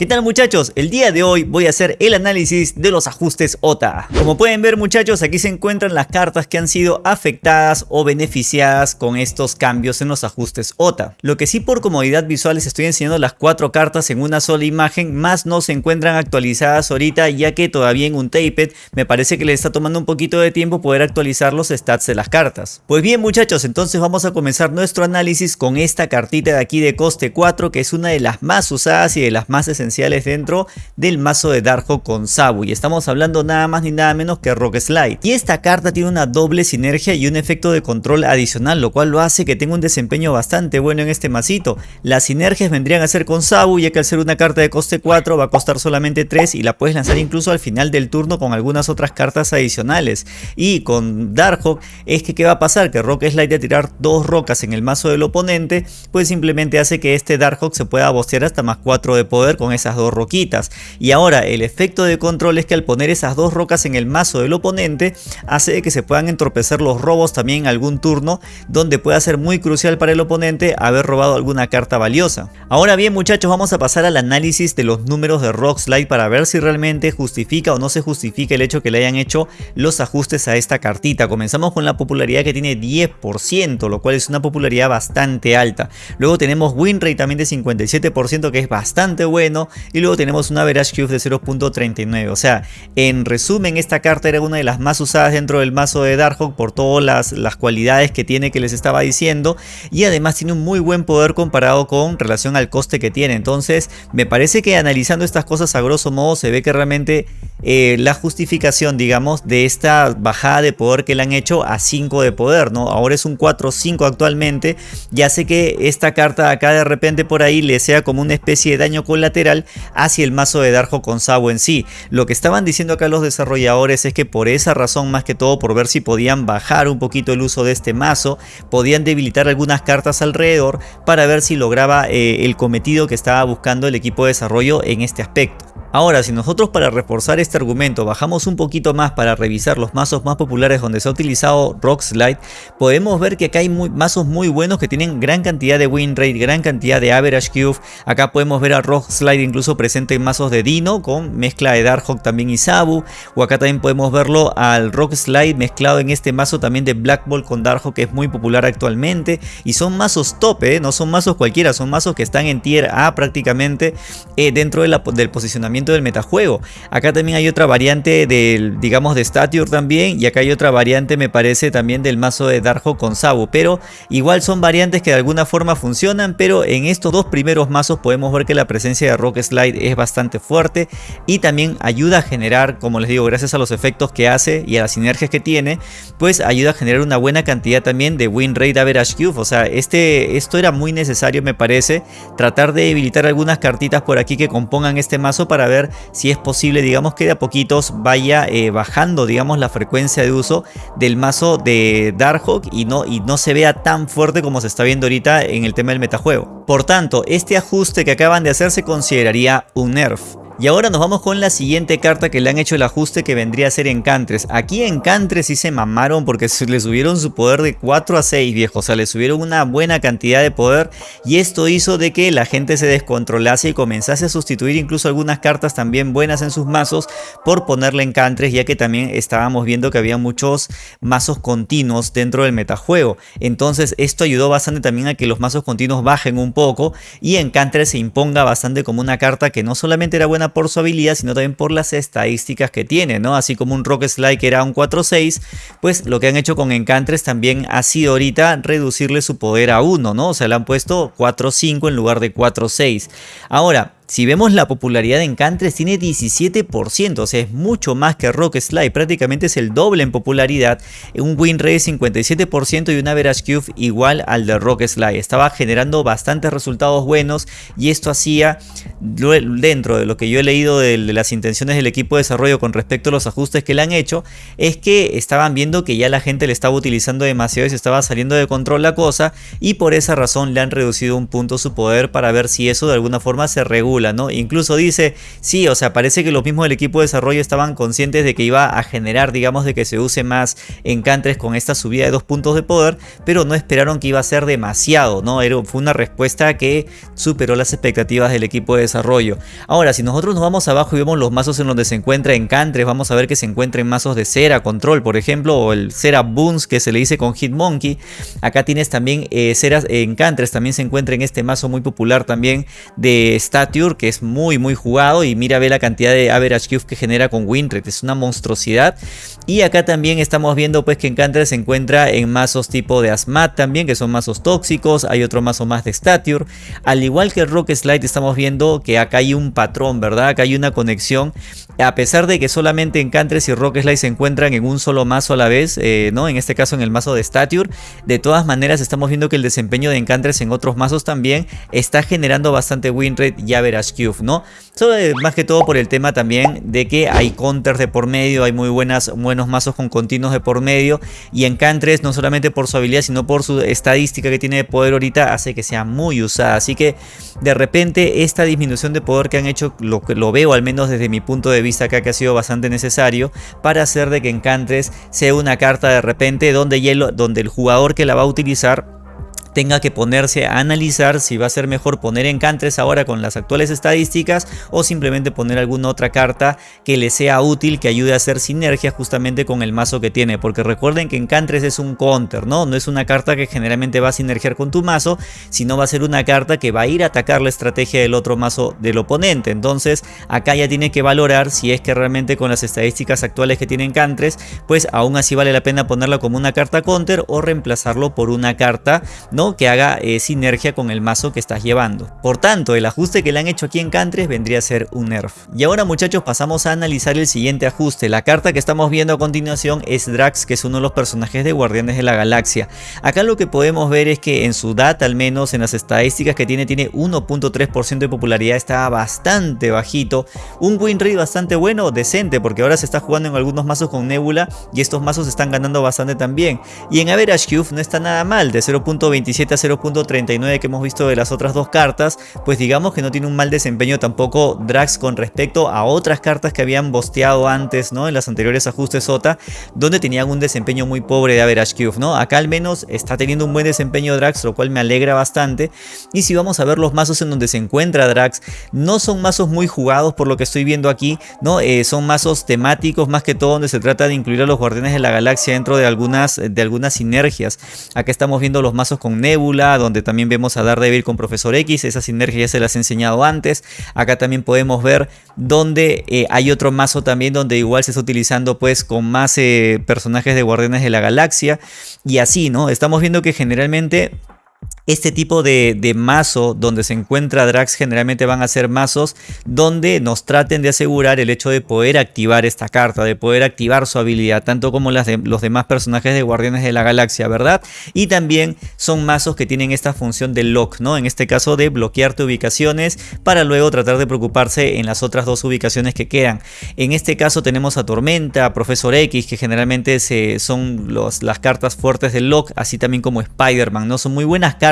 ¿Qué tal muchachos? El día de hoy voy a hacer el análisis de los ajustes OTA. Como pueden ver muchachos, aquí se encuentran las cartas que han sido afectadas o beneficiadas con estos cambios en los ajustes OTA. Lo que sí por comodidad visual les estoy enseñando las cuatro cartas en una sola imagen, más no se encuentran actualizadas ahorita ya que todavía en un tapet me parece que le está tomando un poquito de tiempo poder actualizar los stats de las cartas. Pues bien muchachos, entonces vamos a comenzar nuestro análisis con esta cartita de aquí de coste 4 que es una de las más usadas y de las más esenciales dentro del mazo de Darjo con Sabu y estamos hablando nada más ni nada menos que Rock Slide. Y esta carta tiene una doble sinergia y un efecto de control adicional lo cual lo hace que tenga un desempeño bastante bueno en este masito. Las sinergias vendrían a ser con Sabu ya que al ser una carta de coste 4 va a costar solamente 3 y la puedes lanzar incluso al final del turno con algunas otras cartas adicionales. Y con Darkhawk es que qué va a pasar que Rock Slide de tirar dos rocas en el mazo del oponente pues simplemente hace que este Darkhawk se pueda bostear hasta más 4 de poder con esas dos roquitas. Y ahora el efecto de control es que al poner esas dos rocas en el mazo del oponente hace que se puedan entorpecer los robos también en algún turno donde pueda ser muy crucial para el oponente haber robado alguna carta valiosa. Ahora bien muchachos vamos a pasar al análisis de los números de Rock Slide para ver si realmente justifica o no se justifica el hecho que le hayan hecho los ajustes a esta cartita. Comenzamos con la popularidad que tiene 10% lo cual es una popularidad bastante alta. Luego tenemos win rate también de 57% que es bastante bueno y luego tenemos una average cube de 0.39 o sea en resumen esta carta era una de las más usadas dentro del mazo de Darkhawk por todas las, las cualidades que tiene que les estaba diciendo y además tiene un muy buen poder comparado con relación al coste que tiene. Entonces me parece que analizando estas cosas a grosso modo se ve que realmente eh, la justificación digamos de esta bajada de poder que le han hecho a 5 de poder no ahora es un 4-5 actualmente. Ya sé que esta carta acá de repente por ahí le sea como una especie de daño colateral hacia el mazo de Darjo con Sabo en sí. Lo que estaban diciendo acá los desarrolladores es que por esa razón más que todo por ver si podían bajar un poquito el uso de este mazo, podían debilitar algunas cartas alrededor para ver si lograba eh, el cometido que estaba buscando el equipo de desarrollo en este aspecto. Ahora, si nosotros para reforzar este argumento bajamos un poquito más para revisar los mazos más populares donde se ha utilizado Rock Slide, podemos ver que acá hay mazos muy buenos que tienen gran cantidad de win rate, gran cantidad de average cube. Acá podemos ver a Rock Slide incluso presente en mazos de Dino con mezcla de Darkhawk también y Sabu. O acá también podemos verlo al Rock Slide mezclado en este mazo también de Black Ball con Darkhawk que es muy popular actualmente. Y son mazos top, ¿eh? no son mazos cualquiera, son mazos que están en tier A prácticamente eh, dentro del posicionamiento del metajuego. Acá también hay otra variante del, digamos, de Stature también. Y acá hay otra variante, me parece, también del mazo de Darjo con Sabu. Pero igual son variantes que de alguna forma funcionan. Pero en estos dos primeros mazos podemos ver que la presencia de Rock Slide es bastante fuerte. Y también ayuda a generar, como les digo, gracias a los efectos que hace y a las sinergias que tiene. Pues ayuda a generar una buena cantidad también de win rate average cube. O sea, este, esto era muy necesario me parece. Tratar de debilitar algunas cartitas por aquí que compongan este mazo para ver si es posible, digamos que de a poquitos vaya eh, bajando, digamos, la frecuencia de uso del mazo de Darkhawk y no, y no se vea tan fuerte como se está viendo ahorita en el tema del metajuego. Por tanto, este ajuste que acaban de hacer se consideraría un nerf. Y ahora nos vamos con la siguiente carta que le han hecho el ajuste que vendría a ser Encantres. Aquí Encantres sí se mamaron porque le subieron su poder de 4 a 6 viejo. O sea, le subieron una buena cantidad de poder y esto hizo de que la gente se descontrolase y comenzase a sustituir incluso algunas cartas también buenas en sus mazos por ponerle Encantres ya que también estábamos viendo que había muchos mazos continuos dentro del metajuego. Entonces esto ayudó bastante también a que los mazos continuos bajen un poco y Encantres se imponga bastante como una carta que no solamente era buena por su habilidad, sino también por las estadísticas que tiene, ¿no? Así como un Rock Slide que era un 4-6, pues lo que han hecho con Encantres también ha sido ahorita reducirle su poder a 1, ¿no? O sea, le han puesto 4-5 en lugar de 4-6. Ahora, si vemos la popularidad de Encantres tiene 17%, o sea es mucho más que Rock Slide, prácticamente es el doble en popularidad, un win rate de 57% y un average cube igual al de Rock Slide. Estaba generando bastantes resultados buenos y esto hacía dentro de lo que yo he leído de, las intenciones del equipo de desarrollo con respecto a los ajustes que le han hecho, es que estaban viendo que ya la gente le estaba utilizando demasiado y se estaba saliendo de control la cosa y por esa razón le han reducido un punto su poder para ver si eso de alguna forma se regula ¿no? Incluso dice, sí, o sea, parece que los mismos del equipo de desarrollo estaban conscientes de que iba a generar, digamos, de que se use más Encantres con esta subida de dos puntos de poder, pero no esperaron que iba a ser demasiado, ¿no? Era, fue una respuesta que superó las expectativas del equipo de desarrollo. Ahora, si nosotros nos vamos abajo y vemos los mazos en donde se encuentra Encantres, vamos a ver que se encuentran mazos de cera, control, por ejemplo, o el cera Boons que se le dice con Hitmonkey. Acá tienes también eh, ceras Encantres, también se encuentra en este mazo muy popular también de Stature, que es muy muy jugado y mira ve la cantidad de average cube que genera con Windred, es una monstruosidad. Y acá también estamos viendo pues que Encantres se encuentra en mazos tipo de Asmat también, que son mazos tóxicos, hay otro mazo más de Stature. Al igual que Rock Slide estamos viendo que acá hay un patrón, ¿verdad? Acá hay una conexión, a pesar de que solamente Encantres y Rock Slide se encuentran en un solo mazo a la vez, eh, ¿no? En este caso en el mazo de Stature, de todas maneras estamos viendo que el desempeño de Encantres en otros mazos también está generando bastante win rate y cube, ¿no? Solo más que todo por el tema también de que hay counters de por medio, hay muy buenas, buenos mazos con continuos de por medio y Encantres no solamente por su habilidad sino por su estadística que tiene de poder ahorita hace que sea muy usada, así que de repente esta disminución de poder que han hecho lo, lo veo al menos desde mi punto de vista acá que ha sido bastante necesario para hacer de que Encantres sea una carta de repente donde el jugador que la va a utilizar tenga que ponerse a analizar si va a ser mejor poner encantres ahora con las actuales estadísticas o simplemente poner alguna otra carta que le sea útil, que ayude a hacer sinergia justamente con el mazo que tiene. Porque recuerden que encantres es un counter, ¿no? No es una carta que generalmente va a sinergiar con tu mazo, sino va a ser una carta que va a ir a atacar la estrategia del otro mazo del oponente. Entonces acá ya tiene que valorar si es que realmente con las estadísticas actuales que tiene encantres, pues aún así vale la pena ponerla como una carta counter o reemplazarlo por una carta que haga eh, sinergia con el mazo que estás llevando. Por tanto, el ajuste que le han hecho aquí en Cantres vendría a ser un nerf. Y ahora muchachos pasamos a analizar el siguiente ajuste. La carta que estamos viendo a continuación es Drax, que es uno de los personajes de Guardianes de la Galaxia. Acá lo que podemos ver es que en su data, al menos en las estadísticas que tiene, tiene 1.3% de popularidad, está bastante bajito. Un win rate bastante bueno, decente, porque ahora se está jugando en algunos mazos con Nebula y estos mazos están ganando bastante también. Y en Average Cube no está nada mal, de 0.20 a 0.39 que hemos visto de las otras dos cartas, pues digamos que no tiene un mal desempeño tampoco Drax con respecto a otras cartas que habían bosteado antes, ¿no? En las anteriores ajustes SOTA, donde tenían un desempeño muy pobre de Average Cube, ¿no? Acá al menos está teniendo un buen desempeño Drax, lo cual me alegra bastante. Y si vamos a ver los mazos en donde se encuentra Drax, no son mazos muy jugados por lo que estoy viendo aquí, ¿no? Eh, son mazos temáticos más que todo donde se trata de incluir a los Guardianes de la Galaxia dentro de algunas, de algunas sinergias. Acá estamos viendo los mazos con Nebula, donde también vemos a Daredevil con Profesor X, esa sinergia ya se las he enseñado antes. Acá también podemos ver donde eh, hay otro mazo también donde igual se está utilizando pues con más eh, personajes de Guardianes de la Galaxia y así, ¿no? Estamos viendo que generalmente este tipo de, mazo donde se encuentra Drax generalmente van a ser mazos donde nos traten de asegurar el hecho de poder activar esta carta, de poder activar su habilidad, tanto como las de los demás personajes de Guardianes de la Galaxia, ¿verdad? Y también son mazos que tienen esta función de lock, ¿no? En este caso de bloquearte ubicaciones para luego tratar de preocuparse en las otras dos ubicaciones que quedan. En este caso tenemos a Tormenta, Profesor X, que generalmente se, son las cartas fuertes del lock, así también como Spider-Man, ¿no? Son muy buenas cartas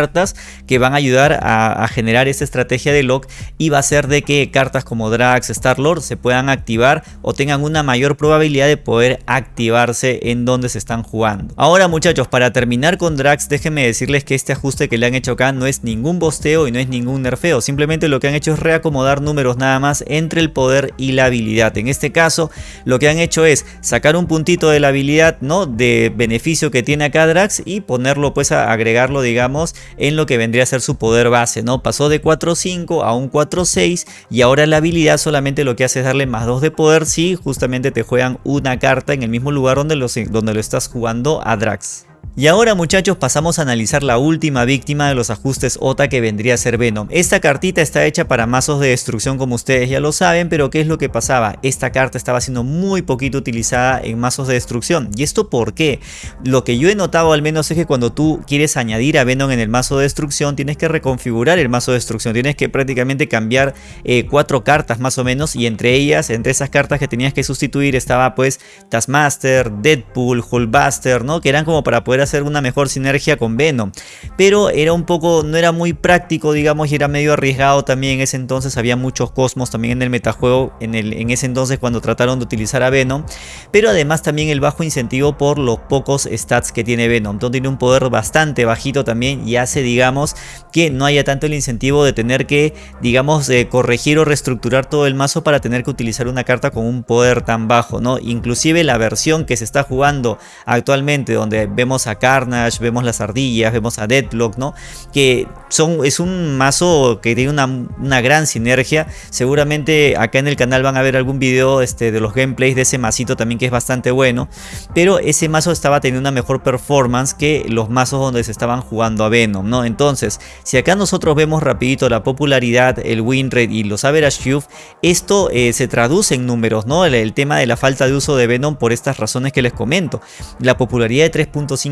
que van a ayudar a, generar esta estrategia de lock y va a ser de que cartas como Drax, Star-Lord se puedan activar o tengan una mayor probabilidad de poder activarse en donde se están jugando. Ahora muchachos, para terminar con Drax, déjenme decirles que este ajuste que le han hecho acá no es ningún bosteo y no es ningún nerfeo, simplemente lo que han hecho es reacomodar números nada más entre el poder y la habilidad. En este caso, lo que han hecho es sacar un puntito de la habilidad, ¿no? De beneficio que tiene acá Drax y ponerlo pues a agregarlo digamos en lo que vendría a ser su poder base, ¿no? Pasó de 4-5 a un 4-6 y ahora la habilidad solamente lo que hace es darle más 2 de poder si justamente te juegan una carta en el mismo lugar donde, donde lo estás jugando a Drax. Y ahora muchachos pasamos a analizar la última víctima de los ajustes OTA que vendría a ser Venom. Esta cartita está hecha para mazos de destrucción como ustedes ya lo saben, pero ¿qué es lo que pasaba? Esta carta estaba siendo muy poquito utilizada en mazos de destrucción. ¿Y esto por qué? Lo que yo he notado al menos es que cuando tú quieres añadir a Venom en el mazo de destrucción tienes que reconfigurar el mazo de destrucción. Tienes que prácticamente cambiar eh, cuatro cartas más o menos y entre ellas, entre esas cartas que tenías que sustituir estaba pues Taskmaster, Deadpool, Hulkbuster, ¿no? Que eran como para poder hacer una mejor sinergia con Venom. Pero era un poco, no era muy práctico, digamos, y era medio arriesgado también en ese entonces. Había muchos cosmos también en el metajuego en, el, en ese entonces cuando trataron de utilizar a Venom. Pero además también el bajo incentivo por los pocos stats que tiene Venom. Entonces tiene un poder bastante bajito también y hace, digamos, que no haya tanto el incentivo de tener que, digamos, corregir o reestructurar todo el mazo para tener que utilizar una carta con un poder tan bajo, ¿no? Inclusive la versión que se está jugando actualmente, donde vemos a Carnage, vemos las ardillas, vemos a Deadlock, ¿no? Que son, es un mazo que tiene una, una gran sinergia. Seguramente acá en el canal van a ver algún video este, de los gameplays de ese masito también que es bastante bueno. Pero ese mazo estaba teniendo una mejor performance que los mazos donde se estaban jugando a Venom, ¿no? Entonces, si acá nosotros vemos rapidito la popularidad, el win rate y los average youth, esto eh, se traduce en números, ¿no? El, tema de la falta de uso de Venom por estas razones que les comento. La popularidad de 3.5%,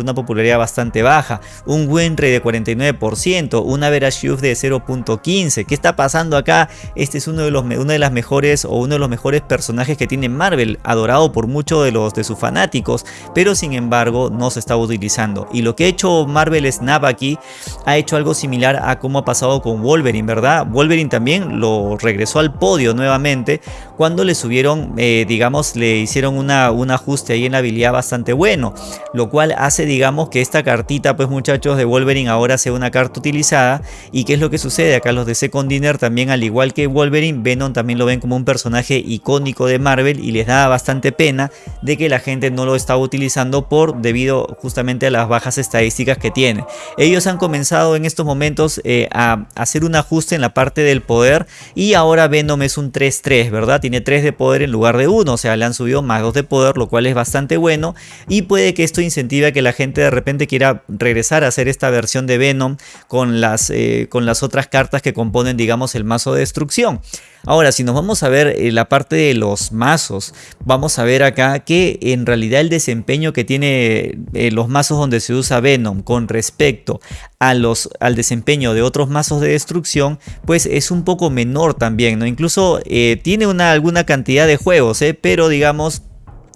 una popularidad bastante baja, un win de 49%, un average youth de 0.15. ¿Qué está pasando acá? Este es uno de, los, una de las mejores o uno de los mejores personajes que tiene Marvel, adorado por muchos de los de sus fanáticos, pero sin embargo no se está utilizando. Y lo que ha hecho Marvel Snap aquí ha hecho algo similar a como ha pasado con Wolverine, ¿verdad? Wolverine también lo regresó al podio nuevamente cuando le subieron, eh, digamos, le hicieron una, un ajuste ahí en habilidad bastante bueno, lo cual hace, digamos, que esta cartita, pues muchachos, de Wolverine ahora sea una carta utilizada. ¿Y qué es lo que sucede? Acá los de Second Dinner también, al igual que Wolverine, Venom también lo ven como un personaje icónico de Marvel y les da bastante pena de que la gente no lo estaba utilizando por debido justamente a las bajas estadísticas que tiene. Ellos han comenzado en estos momentos eh, a hacer un ajuste en la parte del poder y ahora Venom es un 3-3, ¿verdad? Tiene 3 de poder en lugar de 1, o sea, le han subido más 2 de poder, lo cual es bastante bueno y puede que esto incentive a que la gente de repente quiera regresar a hacer esta versión de Venom con las, eh, con las otras cartas que componen, digamos, el mazo de destrucción. Ahora, si nos vamos a ver eh, la parte de los mazos, vamos a ver acá que en realidad el desempeño que tiene eh, los mazos donde se usa Venom con respecto a los, al desempeño de otros mazos de destrucción, pues es un poco menor también, ¿no? Incluso tiene una, alguna cantidad de juegos, pero digamos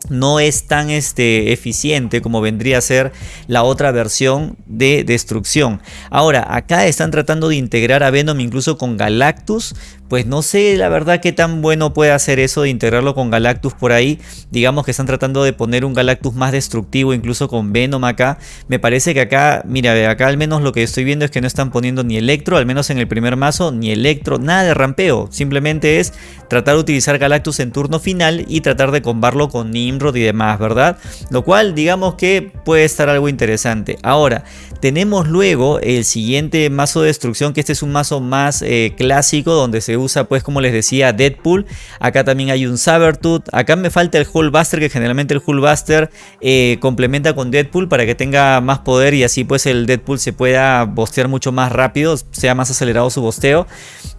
no es tan este, eficiente como vendría a ser la otra versión de destrucción. Ahora, acá están tratando de integrar a Venom incluso con Galactus, pues no sé la verdad qué tan bueno puede hacer eso de integrarlo con Galactus por ahí. Digamos que están tratando de poner un Galactus más destructivo incluso con Venom acá. Me parece que acá, mira, acá al menos lo que estoy viendo es que no están poniendo ni Electro, al menos en el primer mazo, ni Electro, nada de rampeo. Simplemente es tratar de utilizar Galactus en turno final y tratar de combarlo con Nimrod y demás, ¿verdad? Lo cual digamos que puede estar algo interesante. Ahora, tenemos luego el siguiente mazo de destrucción, que este es un mazo más eh, clásico donde se usa pues como les decía Deadpool. Acá también hay un Sabertooth. Acá me falta el Hullbuster que generalmente el Hullbuster eh, complementa con Deadpool para que tenga más poder y así pues el Deadpool se pueda bostear mucho más rápido, sea más acelerado su bosteo.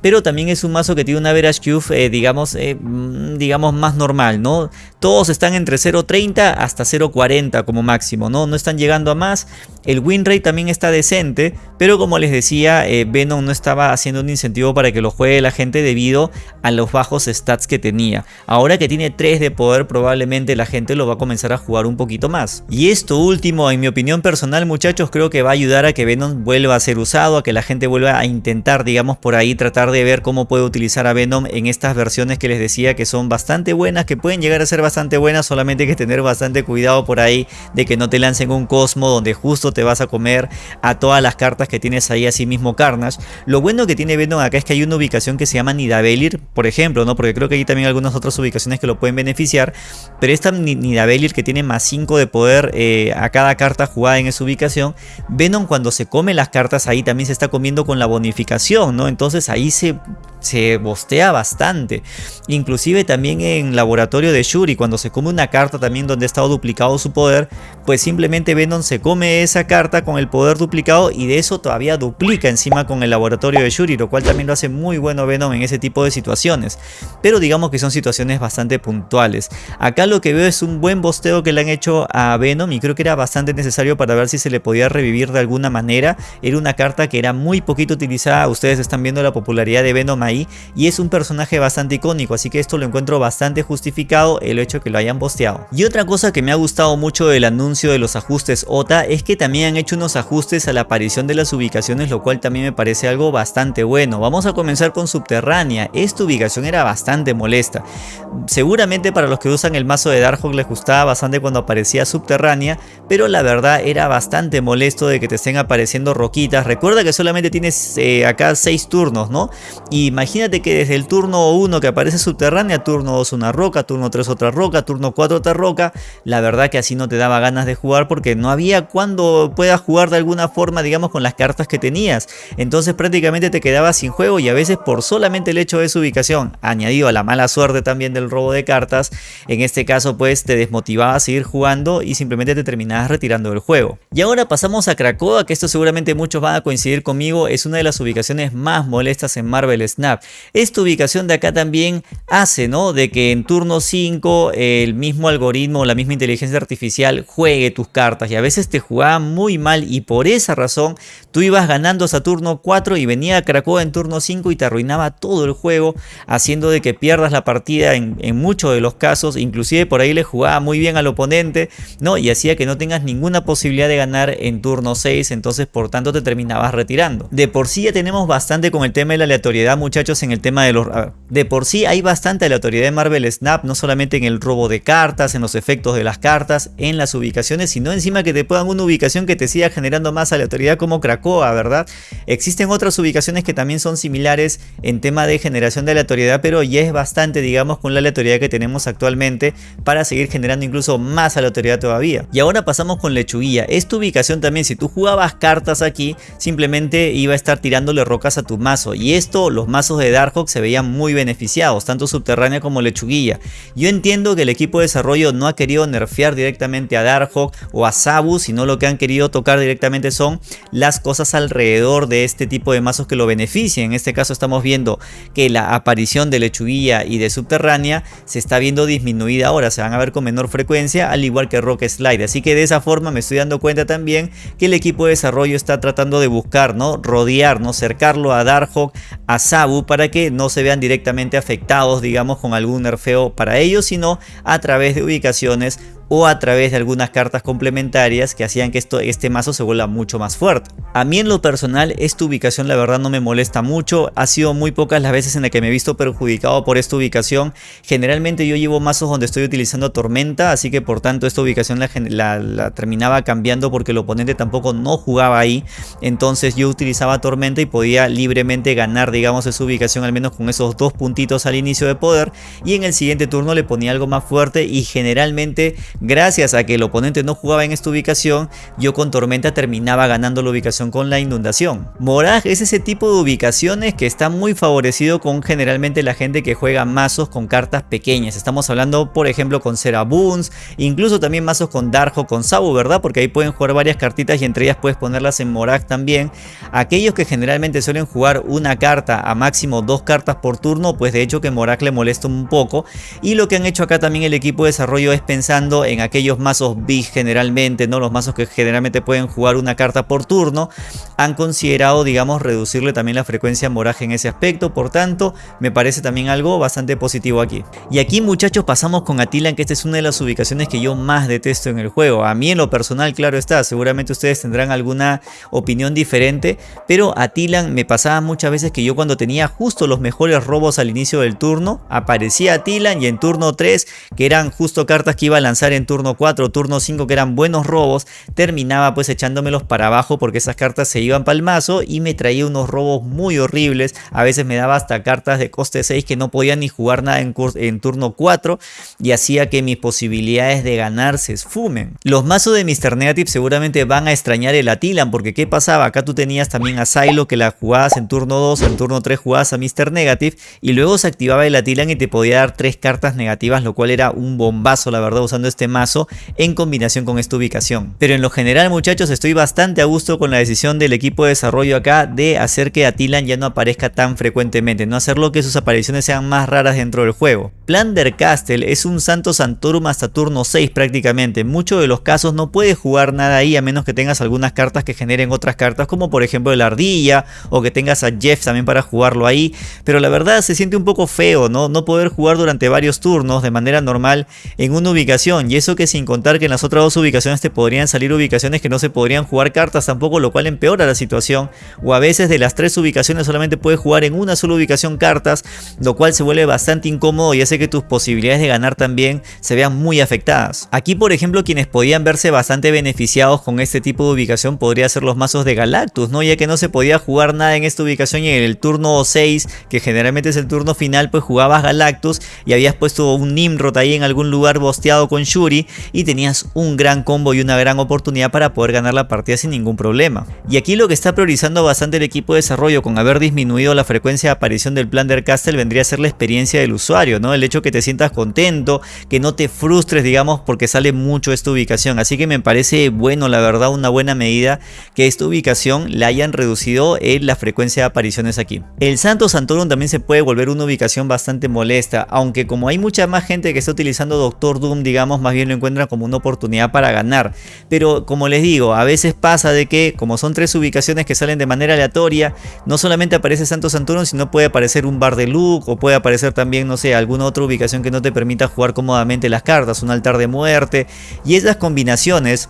Pero también es un mazo que tiene una average cube eh, digamos, eh, mm, digamos más normal, ¿no? Todos están entre 0.30 hasta 0.40 como máximo, ¿no? No están llegando a más. El win rate también está decente, pero como les decía, Venom no estaba haciendo un incentivo para que lo juegue la gente debido a los bajos stats que tenía. Ahora que tiene 3 de poder probablemente la gente lo va a comenzar a jugar un poquito más. Y esto último en mi opinión personal muchachos creo que va a ayudar a que Venom vuelva a ser usado, a que la gente vuelva a intentar digamos por ahí tratar de ver cómo puede utilizar a Venom en estas versiones que les decía que son bastante buenas, que pueden llegar a ser bastante buenas, solamente hay que tener bastante cuidado por ahí de que no te lancen un Cosmo donde justo te vas a comer a todas las cartas que tienes ahí así mismo Carnage. Lo bueno que tiene Venom acá es que hay una ubicación que se llama Nidavellir, por ejemplo, ¿no? Porque creo que hay también algunas otras ubicaciones que lo pueden beneficiar. Pero esta Nidavellir que tiene más 5 de poder eh, a cada carta jugada en esa ubicación, Venom cuando se come las cartas ahí también se está comiendo con la bonificación, ¿no? Entonces ahí se se bostea bastante. Inclusive también en laboratorio de Shuri, cuando se come una carta también donde ha estado duplicado su poder, pues simplemente Venom se come esa carta con el poder duplicado y de eso todavía duplica encima con el laboratorio de Shuri, lo cual también lo hace muy bueno Venom en ese tipo de situaciones. Pero digamos que son situaciones bastante puntuales. Acá lo que veo es un buen bosteo que le han hecho a Venom y creo que era bastante necesario para ver si se le podía revivir de alguna manera. Era una carta que era muy poquito utilizada, ustedes están viendo la popularidad de Venom ahí y es un personaje bastante icónico, así que esto lo encuentro bastante justificado el hecho que lo hayan posteado. Y otra cosa que me ha gustado mucho del anuncio de los ajustes OTA es que también han hecho unos ajustes a la aparición de las ubicaciones, lo cual también me parece algo bastante bueno. Vamos a comenzar con Subterránea. Esta ubicación era bastante molesta. Seguramente para los que usan el mazo de Darkhawk les gustaba bastante cuando aparecía Subterránea, pero la verdad era bastante molesto de que te estén apareciendo roquitas. Recuerda que solamente tienes eh, acá 6 turnos, ¿no? Y imagínate que desde el turno 1 que aparece Subterránea, turno 2 una roca, turno 3 otra roca, turno 4 otra roca, la verdad que así no te daba ganas de jugar porque no había cuando puedas jugar de alguna forma, digamos, con las cartas que tenías. Entonces prácticamente te quedabas sin juego y a veces por solamente el hecho de su ubicación, añadido a la mala suerte también del robo de cartas, en este caso pues te desmotivaba a seguir jugando y simplemente te terminabas retirando del juego. Y ahora pasamos a Krakoa, que esto seguramente muchos van a coincidir conmigo, es una de las ubicaciones más molestas en Marvel Snap. Esta ubicación de acá también hace, ¿no? De que en turno 5 el mismo algoritmo, la misma inteligencia artificial juegue tus cartas y a veces te jugaba muy mal y por esa razón tú ibas ganando hasta turno 4 y venía Krakoa en turno 5 y te arruinaba todo el juego haciendo de que pierdas la partida en, en muchos de los casos, inclusive por ahí le jugaba muy bien al oponente, ¿no? Y hacía que no tengas ninguna posibilidad de ganar en turno 6, entonces por tanto te terminabas retirando. De por sí ya tenemos bastante con el tema de la aleatoriedad muchachos en el tema de los... De por sí hay bastante aleatoriedad en Marvel Snap, no solamente en el robo de cartas, en los efectos de las cartas, en las ubicaciones, sino encima que te puedan una ubicación que te siga generando más aleatoriedad como Krakoa, ¿verdad? Existen otras ubicaciones que también son similares en tema de generación de aleatoriedad, pero ya es bastante, digamos, con la aleatoriedad que tenemos actualmente para seguir generando incluso más aleatoriedad todavía. Y ahora pasamos con Lechuguilla. Esta ubicación también, si tú jugabas cartas aquí, simplemente iba a estar tirándole rocas a tu mazo. Y esto, los mazos de Darkhawk se veían muy beneficiados, tanto Subterránea como Lechuguilla. Yo entiendo que el equipo de desarrollo no ha querido nerfear directamente a O a Sabu, sino lo que han querido tocar directamente son las cosas alrededor de este tipo de mazos que lo beneficien. En este caso estamos viendo que la aparición de Lechuguilla y de Subterránea se está viendo disminuida ahora, se van a ver con menor frecuencia, al igual que Rock Slide. Así que de esa forma me estoy dando cuenta también que el equipo de desarrollo está tratando de buscar, ¿no? Rodear, ¿no? Cercarlo a Darkhawk, a Sabu, para que no se vean directamente afectados, digamos, con algún nerfeo para ellos, sino a través de ubicaciones o a través de algunas cartas complementarias que hacían que esto, este mazo se vuelva mucho más fuerte. A mí en lo personal esta ubicación la verdad no me molesta mucho, ha sido muy pocas las veces en las que me he visto perjudicado por esta ubicación. Generalmente yo llevo mazos donde estoy utilizando tormenta, así que por tanto esta ubicación la, la terminaba cambiando porque el oponente tampoco no jugaba ahí. Entonces yo utilizaba tormenta y podía libremente ganar digamos esa ubicación al menos con esos dos puntitos al inicio de poder y en el siguiente turno le ponía algo más fuerte y generalmente Gracias a que el oponente no jugaba en esta ubicación, yo con Tormenta terminaba ganando la ubicación con la inundación. Morag es ese tipo de ubicaciones que está muy favorecido con generalmente la gente que juega mazos con cartas pequeñas. Estamos hablando por ejemplo con Seraboons, incluso también mazos con Darjo, con Sabu, ¿verdad? Porque ahí pueden jugar varias cartitas y entre ellas puedes ponerlas en Morag también. Aquellos que generalmente suelen jugar una carta a máximo dos cartas por turno, pues de hecho que Morag le molesta un poco. Y lo que han hecho acá también el equipo de desarrollo es pensando en aquellos mazos big generalmente, ¿no? Los mazos que generalmente pueden jugar una carta por turno, han considerado, digamos, reducirle también la frecuencia moraje en ese aspecto, por tanto, me parece también algo bastante positivo aquí. Y aquí muchachos pasamos con Atilan, que esta es una de las ubicaciones que yo más detesto en el juego. A mí en lo personal, claro está, seguramente ustedes tendrán alguna opinión diferente, pero Atilan me pasaba muchas veces que yo cuando tenía justo los mejores robos al inicio del turno, aparecía Atilan y en turno 3, que eran justo cartas que iba a lanzar en turno 4 turno 5 que eran buenos robos, terminaba pues echándomelos para abajo porque esas cartas se iban para el mazo y me traía unos robos muy horribles. A veces me daba hasta cartas de coste 6 que no podía ni jugar nada en, en turno 4 y hacía que mis posibilidades de ganar se esfumen. Los mazos de Mr. Negative seguramente van a extrañar el Atilan porque ¿qué pasaba? Acá tú tenías también a Silo que la jugabas en turno 2, en turno 3 jugabas a Mr. Negative y luego se activaba el Atilan y te podía dar tres cartas negativas lo cual era un bombazo la verdad usando este mazo en combinación con esta ubicación. Pero en lo general muchachos estoy bastante a gusto con la decisión del equipo de desarrollo acá de hacer que Atilan ya no aparezca tan frecuentemente, no hacerlo que sus apariciones sean más raras dentro del juego. Plunder Castle es un Santo Santorum hasta turno 6 prácticamente, en muchos de los casos no puedes jugar nada ahí a menos que tengas algunas cartas que generen otras cartas como por ejemplo el Ardilla o que tengas a Jeff también para jugarlo ahí, pero la verdad se siente un poco feo ¿no? no poder jugar durante varios turnos de manera normal en una ubicación y eso que sin contar que en las otras dos ubicaciones te podrían salir ubicaciones que no se podrían jugar cartas tampoco, lo cual empeora la situación. O a veces de las tres ubicaciones solamente puedes jugar en una sola ubicación cartas, lo cual se vuelve bastante incómodo y hace que tus posibilidades de ganar también se vean muy afectadas. Aquí por ejemplo quienes podían verse bastante beneficiados con este tipo de ubicación podría ser los mazos de Galactus, ¿no? ya que no se podía jugar nada en esta ubicación y en el turno 6, que generalmente es el turno final, pues jugabas Galactus y habías puesto un Nimrod ahí en algún lugar bosteado con Y tenías un gran combo y una gran oportunidad para poder ganar la partida sin ningún problema. Y aquí lo que está priorizando bastante el equipo de desarrollo con haber disminuido la frecuencia de aparición del Plunder Castle vendría a ser la experiencia del usuario, ¿no? El hecho que te sientas contento, que no te frustres, digamos, porque sale mucho esta ubicación. Así que me parece bueno, la verdad, una buena medida que esta ubicación la hayan reducido en la frecuencia de apariciones aquí. El Santo Santorum también se puede volver una ubicación bastante molesta, aunque como hay mucha más gente que está utilizando Doctor Doom, digamos, más bien lo encuentran como una oportunidad para ganar. Pero como les digo, a veces pasa de que como son tres ubicaciones que salen de manera aleatoria, no solamente aparece Santo Santorum, sino puede aparecer un bar de look o puede aparecer también, no sé, alguna otra ubicación que no te permita jugar cómodamente las cartas, un altar de muerte y esas combinaciones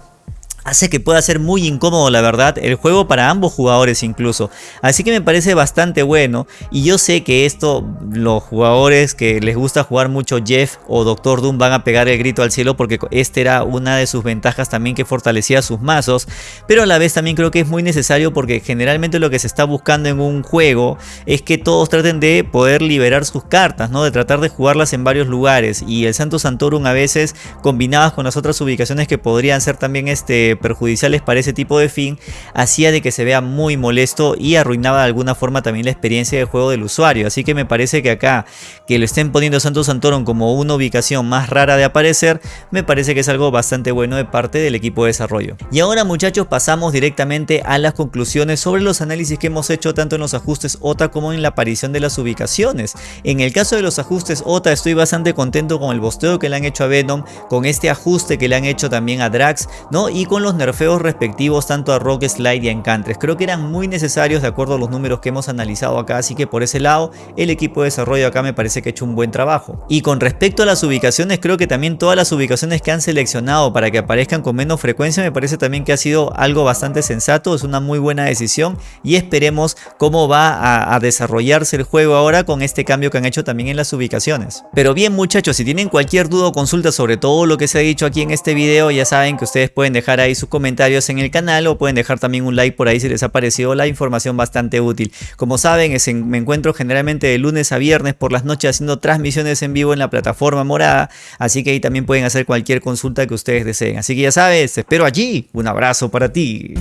hace que pueda ser muy incómodo la verdad el juego para ambos jugadores incluso. Así que me parece bastante bueno y yo sé que esto los jugadores que les gusta jugar mucho Jeff o Doctor Doom van a pegar el grito al cielo porque este era una de sus ventajas también que fortalecía sus mazos. Pero a la vez también creo que es muy necesario porque generalmente lo que se está buscando en un juego es que todos traten de poder liberar sus cartas, ¿no? de tratar de jugarlas en varios lugares y el Santo Santorum a veces combinadas con las otras ubicaciones que podrían ser también este perjudiciales para ese tipo de fin, hacía de que se vea muy molesto y arruinaba de alguna forma también la experiencia de juego del usuario. Así que me parece que acá que lo estén poniendo Santo Santorum como una ubicación más rara de aparecer, me parece que es algo bastante bueno de parte del equipo de desarrollo. Y ahora muchachos pasamos directamente a las conclusiones sobre los análisis que hemos hecho tanto en los ajustes OTA como en la aparición de las ubicaciones. En el caso de los ajustes OTA estoy bastante contento con el bosteo que le han hecho a Venom, con este ajuste que le han hecho también a Drax, ¿no? Y con los nerfeos respectivos tanto a Rock Slide y a Encantres. Creo que eran muy necesarios de acuerdo a los números que hemos analizado acá, así que por ese lado el equipo de desarrollo acá me parece que ha hecho un buen trabajo. Y con respecto a las ubicaciones, creo que también todas las ubicaciones que han seleccionado para que aparezcan con menos frecuencia me parece también que ha sido algo bastante sensato, es una muy buena decisión y esperemos cómo va a, a desarrollarse el juego ahora con este cambio que han hecho también en las ubicaciones. Pero bien muchachos, si tienen cualquier duda o consulta sobre todo lo que se ha dicho aquí en este video, ya saben que ustedes pueden dejar ahí sus comentarios en el canal o pueden dejar también un like por ahí si les ha parecido la información bastante útil. Como saben, me encuentro generalmente de lunes a viernes por las noches haciendo transmisiones en vivo en la plataforma morada, así que ahí también pueden hacer cualquier consulta que ustedes deseen. Así que ya sabes, espero allí. Un abrazo para ti.